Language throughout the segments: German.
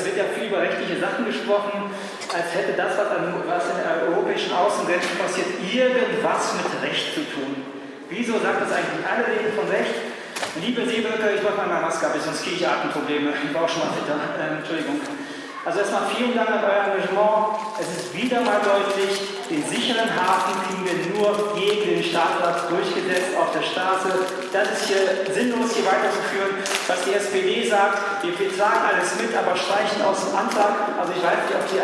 es wird ja viel über rechtliche Sachen gesprochen, als hätte das, was, an, was in der europäischen Außengrenzen passiert, irgendwas mit Recht zu tun. Wieso sagt das eigentlich alle reden von Recht? Liebe Seebürger, ich mache mal Maske ab, sonst kriege ich Atemprobleme. Ich war auch schon mal fitter. Äh, Entschuldigung. Also erstmal vielen Dank an euer Engagement. Es ist wieder mal deutlich, den sicheren Hafen kriegen wir nur gegen den Staatsrat durchgesetzt auf der Straße. Das ist hier sinnlos, hier weiterzuführen. Was die SPD sagt, wir, tragen alles mit, aber streichen aus dem Antrag. Also ich weiß nicht, ob, die,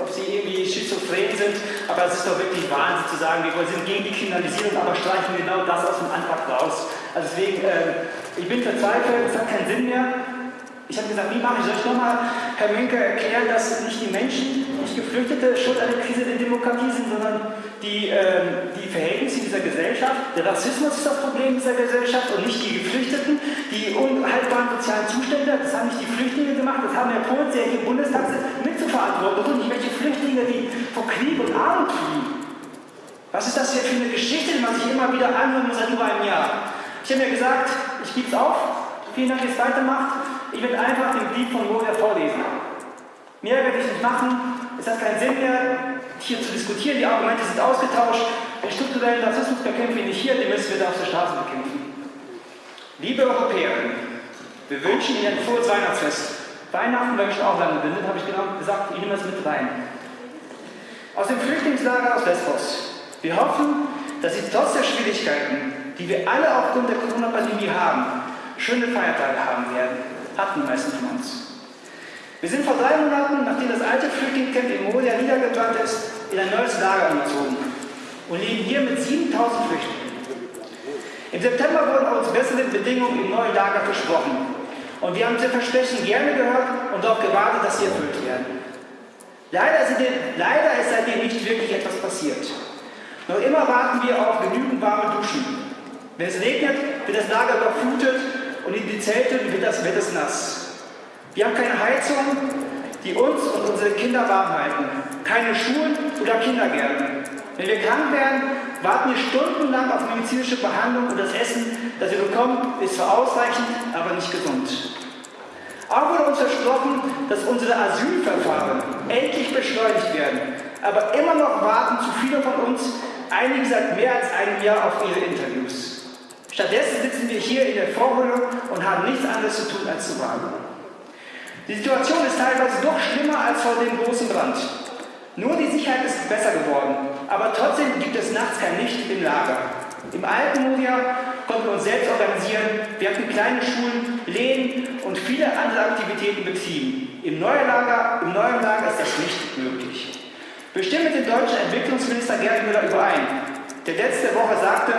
ob sie irgendwie schizophren sind, aber es ist doch wirklich Wahnsinn zu sagen, wir sind gegen die Kriminalisierung, aber streichen genau das aus dem Antrag raus. Also deswegen, äh, ich bin verzweifelt, es hat keinen Sinn mehr. Ich habe gesagt, wie mache ich? Soll ich nochmal, Herr Menke, erklären, dass nicht die Menschen, nicht Geflüchtete schuld an der Krise der Demokratie sind, sondern die, ähm, die Verhältnisse dieser Gesellschaft. Der Rassismus ist das Problem dieser Gesellschaft und nicht die Geflüchteten. Die unhaltbaren sozialen Zustände, das haben nicht die Flüchtlinge gemacht, das haben Herr Pols, der hier im Bundestag sitzt, mitzuverantworten und nicht welche Flüchtlinge, die vor Krieg und Armut fliehen. Was ist das hier für eine Geschichte, die man sich immer wieder anhören muss seit über einem Jahr? Ich habe mir gesagt, ich gebe es auf. Vielen Dank, dass ihr es weitermacht. Ich werde einfach den Brief von Moria vorlesen. Mehr werde ich nicht machen. Es hat keinen Sinn mehr, hier zu diskutieren. Die Argumente sind ausgetauscht. Den strukturellen Rassismus bekämpfen wir nicht hier, den müssen wir da auf der Straße bekämpfen. Liebe Europäerinnen, wir wünschen Ihnen ein frohes Weihnachtsfest. Weihnachten, weil ich auch lange bin, habe ich genau gesagt, ich nehme das mit rein. Aus dem Flüchtlingslager aus Lesbos. Wir hoffen, dass Sie trotz der Schwierigkeiten, die wir alle aufgrund der Corona-Pandemie haben, schöne Feiertage haben werden hatten die meisten von uns. Wir sind vor drei Monaten, nachdem das alte Flüchtlingscamp in Moria niedergebrannt ist, in ein neues Lager umgezogen und leben hier mit 7000 Flüchtlingen. Im September wurden uns bessere Bedingungen im neuen Lager versprochen. Und wir haben diese Versprechen gerne gehört und darauf gewartet, dass sie erfüllt werden. Leider ist, leider ist seitdem nicht wirklich etwas passiert. Noch immer warten wir auf genügend warme Duschen. Wenn es regnet, wird das Lager überflutet und in die Zelte wird das, wird es nass. Wir haben keine Heizung, die uns und unsere Kinder warm halten. Keine Schulen oder Kindergärten. Wenn wir krank werden, warten wir stundenlang auf medizinische Behandlung und das Essen, das wir bekommen, ist zwar ausreichend, aber nicht gesund. Auch wurde uns versprochen, dass unsere Asylverfahren endlich beschleunigt werden. Aber immer noch warten zu viele von uns, einige seit mehr als einem Jahr, auf ihre Interviews. Stattdessen sitzen wir hier in der Vorhölle und haben nichts anderes zu tun, als zu warten. Die Situation ist teilweise doch schlimmer als vor dem großen Brand. Nur die Sicherheit ist besser geworden, aber trotzdem gibt es nachts kein Licht im Lager. Im alten Moria konnten wir uns selbst organisieren, wir hatten kleine Schulen, Läden und viele andere Aktivitäten betrieben. Im neuen Lager, im neuen Lager ist das nicht möglich. Wir stimmen mit dem deutschen Entwicklungsminister Gerd Müller überein, der letzte Woche sagte,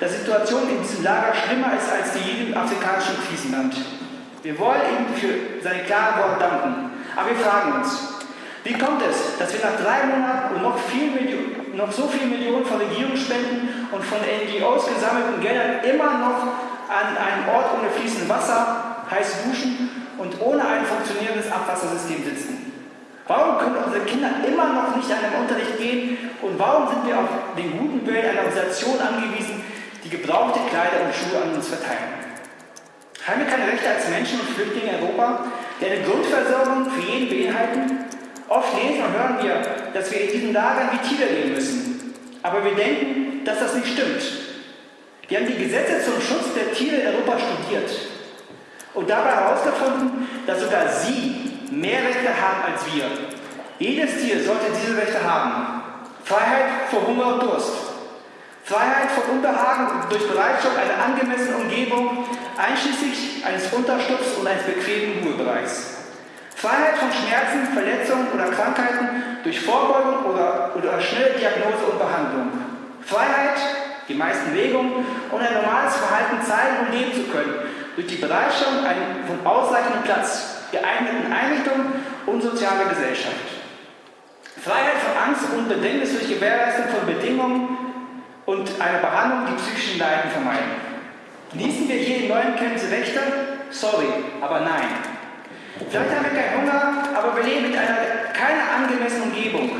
dass die Situation in diesem Lager schlimmer ist als die jedem afrikanischen Krisenland. Wir wollen ihm für seine klaren Worte danken. Aber wir fragen uns, wie kommt es, dass wir nach drei Monaten und noch, viel noch so viele Millionen von Regierungsspenden und von NGOs gesammelten Geldern immer noch an einem Ort ohne fließendes Wasser, heiß duschen und ohne ein funktionierendes Abwassersystem sitzen? Warum können unsere Kinder immer noch nicht an den Unterricht gehen und warum sind wir auf den guten Willen einer Organisation angewiesen, die gebrauchte Kleider und Schuhe an uns verteilen? Haben wir keine Rechte als Menschen und Flüchtlinge in Europa, die eine Grundversorgung für jeden beinhalten? Oft lesen und hören wir, dass wir in diesen Lagern wie Tiere leben müssen. Aber wir denken, dass das nicht stimmt. Wir haben die Gesetze zum Schutz der Tiere in Europa studiert und dabei herausgefunden, dass sogar sie mehr Rechte haben als wir. Jedes Tier sollte diese Rechte haben. Freiheit vor Hunger und Durst. Freiheit vor Unbehagen durch Bereitschaft einer angemessenen Umgebung, einschließlich eines Unterstupfs und eines bequemen Ruhebereichs. Freiheit von Schmerzen, Verletzungen oder Krankheiten durch Vorbeugung oder, oder schnelle Diagnose und Behandlung. Freiheit, die meisten Bewegungen und ein normales Verhalten zeigen und leben zu können, durch die Bereitstellung von ausreichendem Platz, geeigneten Einrichtungen und sozialer Gesellschaft. Freiheit von Angst und Bedrängnis durch Gewährleistung von Bedingungen und eine Behandlung, die psychischen Leiden vermeiden. Genießen wir hier in neuen Camps Rechte? Sorry, aber nein. Vielleicht haben wir keinen Hunger, aber wir leben mit einer keiner angemessenen Umgebung.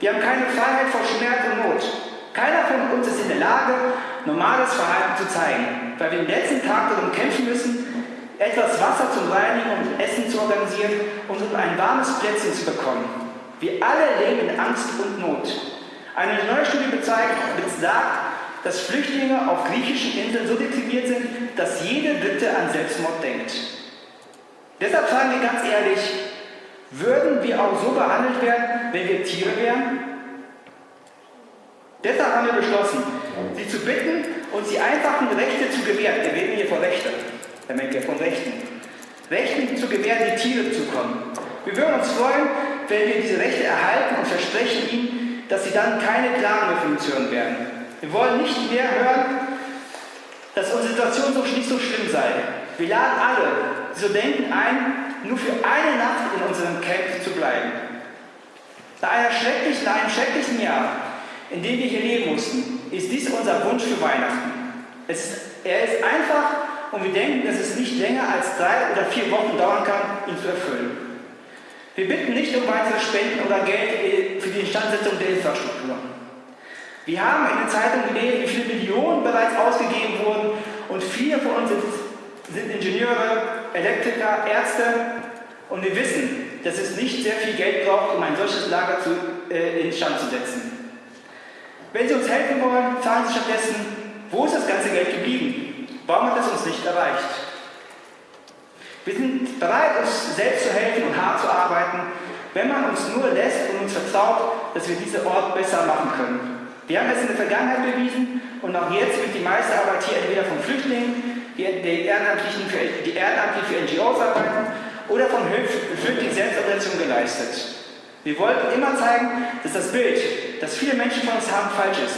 Wir haben keine Freiheit vor Schmerz und Not. Keiner von uns ist in der Lage, normales Verhalten zu zeigen, weil wir den letzten Tag darum kämpfen müssen, etwas Wasser zum Reinigen und Essen und um ein warmes Plätzchen zu bekommen. Wir alle leben in Angst und Not. Eine neue Studie besagt, dass Flüchtlinge auf griechischen Inseln so deprimiert sind, dass jede Dritte an Selbstmord denkt. Deshalb fragen wir ganz ehrlich, würden wir auch so behandelt werden, wenn wir Tiere wären? Deshalb haben wir beschlossen, sie zu bitten, uns die einfachen Rechte zu gewähren. Wir reden hier von Rechten. Herr Menke, von Rechten. Rechten zu gewähren, die Tiere zukommen. Wir würden uns freuen, wenn wir diese Rechte erhalten und versprechen ihnen, dass sie dann keine Klagen mehr von uns hören werden. Wir wollen nicht mehr hören, dass unsere Situation so nicht so schlimm sei. Wir laden alle, die so denken, ein, nur für eine Nacht in unserem Camp zu bleiben. Nach, einer schrecklichen, nach einem schrecklichen Jahr, in dem wir hier leben mussten, ist dies unser Wunsch für Weihnachten. Es, er ist einfach und wir denken, dass es nicht länger als drei oder vier Wochen dauern kann, ihn zu erfüllen. Wir bitten nicht um weitere Spenden oder Geld für die Instandsetzung der Infrastruktur. Wir haben in den Zeitungen gelesen, wie viele Millionen bereits ausgegeben wurden und viele von uns sind Ingenieure, Elektriker, Ärzte und wir wissen, dass es nicht sehr viel Geld braucht, um ein solches Lager zu, äh, instand zu setzen. Wenn Sie uns helfen wollen, fragen Sie stattdessen, wo ist das ganze Geld geblieben? Warum hat es uns nicht erreicht? Wir sind bereit, uns selbst zu helfen und hart zu arbeiten, wenn man uns nur lässt und uns vertraut, dass wir diesen Ort besser machen können. Wir haben es in der Vergangenheit bewiesen und auch jetzt wird die meiste Arbeit hier entweder von Flüchtlingen, die, Ehrenamtlichen für, die ehrenamtlich für NGOs arbeiten oder von Selbstorganisationen geleistet. Wir wollten immer zeigen, dass das Bild, das viele Menschen von uns haben, falsch ist.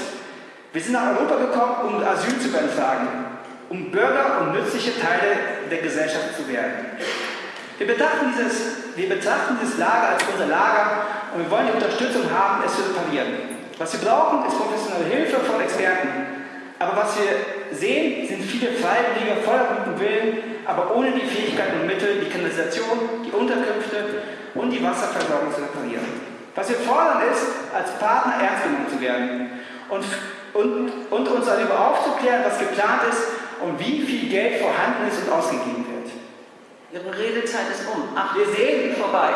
Wir sind nach Europa gekommen, um Asyl zu beantragen, um Bürger und nützliche Teile der Gesellschaft zu werden. Wir betrachten, dieses, wir betrachten dieses Lager als unser Lager und wir wollen die Unterstützung haben, es zu reparieren. Was wir brauchen, ist professionelle Hilfe von Experten, aber was wir sehen, sind viele Freiwillige voller guten Willen, aber ohne die Fähigkeiten und Mittel, die Kanalisation, die Unterkünfte und die Wasserversorgung zu reparieren. Was wir fordern ist, als Partner ernst genommen zu werden und, und, und uns darüber aufzuklären, was geplant ist und wie viel Geld vorhanden ist und ausgegeben wird. Ihre Redezeit ist um. Ach, wir sehen vorbei.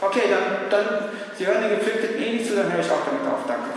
Okay, dann, dann Sie hören den Gefilmten eh nicht zu, dann höre ich auch damit auf. Danke.